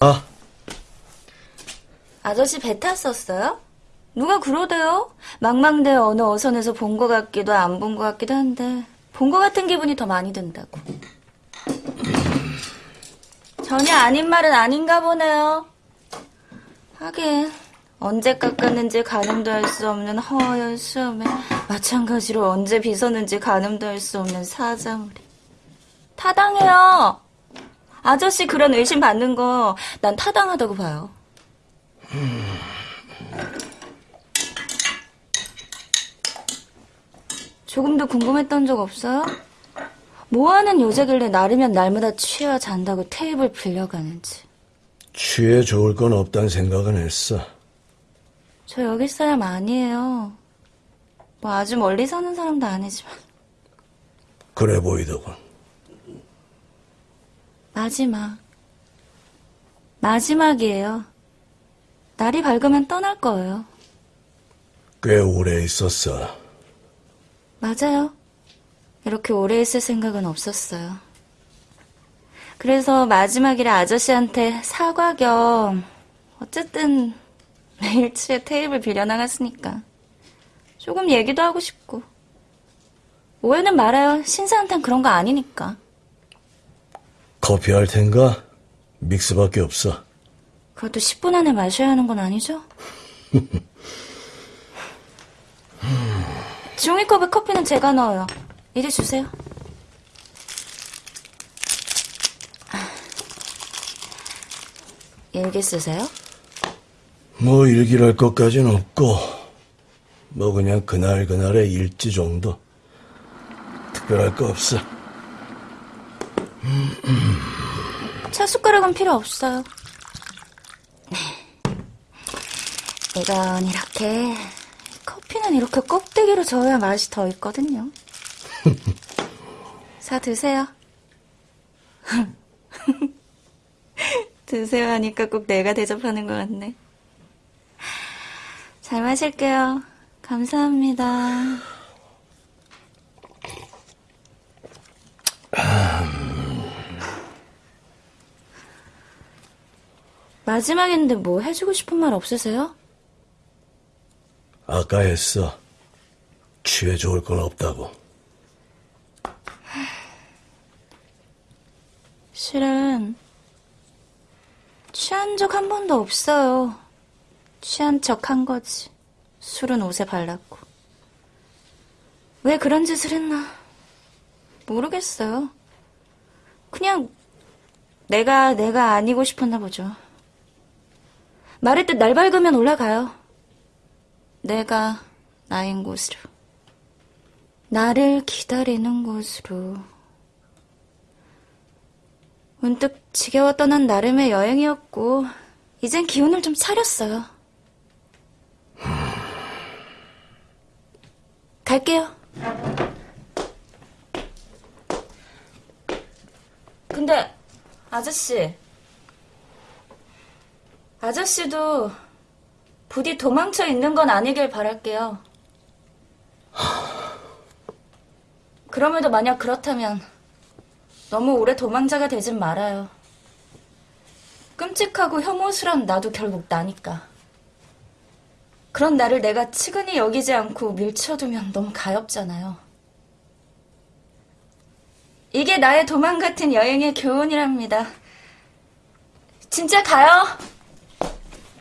아, 아저씨 배 탔었어요? 누가 그러대요? 망망대 어느 어선에서 본 것 같기도 안 본 것 같기도 한데 본 것 같은 기분이 더 많이 든다고. 전혀 아닌 말은 아닌가 보네요. 하긴 언제 깎았는지 가늠도 할 수 없는 허연 수염에 마찬가지로 언제 빗었는지 가늠도 할 수 없는 사자물이. 타당해요. 아저씨 그런 의심 받는 거 난 타당하다고 봐요. 조금도 궁금했던 적 없어요? 뭐하는 여자길래 나르면 날마다 취하 잔다고 테이블 빌려가는지. 취해 좋을 건 없단 생각은 했어. 저 여기 사람 아니에요. 뭐 아주 멀리 사는 사람도 아니지만. 그래 보이더군. 마지막. 마지막이에요. 날이 밝으면 떠날 거예요. 꽤 오래 있었어. 맞아요. 이렇게 오래 있을 생각은 없었어요. 그래서 마지막이라 아저씨한테 사과 겸 어쨌든 매일 치에 테이블 빌려나갔으니까 조금 얘기도 하고 싶고 오해는 말아요. 신사한텐 그런 거 아니니까. 커피 할 텐가? 믹스밖에 없어. 그것도 10분 안에 마셔야 하는 건 아니죠? 종이컵에 커피는 제가 넣어요. 이리 주세요. 일기 쓰세요? 뭐 일기랄 것까진 없고, 뭐 그냥 그날 그날의 일지 정도. 특별할 거 없어. 차 숟가락은 필요 없어요. 이건 이렇게, 커피는 이렇게 껍데기로 저어야 맛이 더 있거든요. 사 드세요. 드세요 하니까 꼭 내가 대접하는 것 같네. 잘 마실게요. 감사합니다. 마지막인데 뭐 해주고 싶은 말 없으세요? 아까 했어. 취해 좋을 건 없다고. 실은 취한 적 한 번도 없어요. 취한 척 한 거지. 술은 옷에 발랐고. 왜 그런 짓을 했나? 모르겠어요. 그냥 내가 내가 아니고 싶었나 보죠. 말했듯 날 밝으면 올라가요. 내가 나인 곳으로. 나를 기다리는 곳으로. 문득 지겨워 떠난 나름의 여행이었고, 이젠 기운을 좀 차렸어요. 갈게요. 근데, 아저씨. 아저씨도 부디 도망쳐 있는 건 아니길 바랄게요. 그럼에도 만약 그렇다면, 너무 오래 도망자가 되진 말아요. 끔찍하고 혐오스런 나도 결국 나니까. 그런 나를 내가 치근히 여기지 않고 밀쳐두면 너무 가엽잖아요. 이게 나의 도망 같은 여행의 교훈이랍니다. 진짜 가요!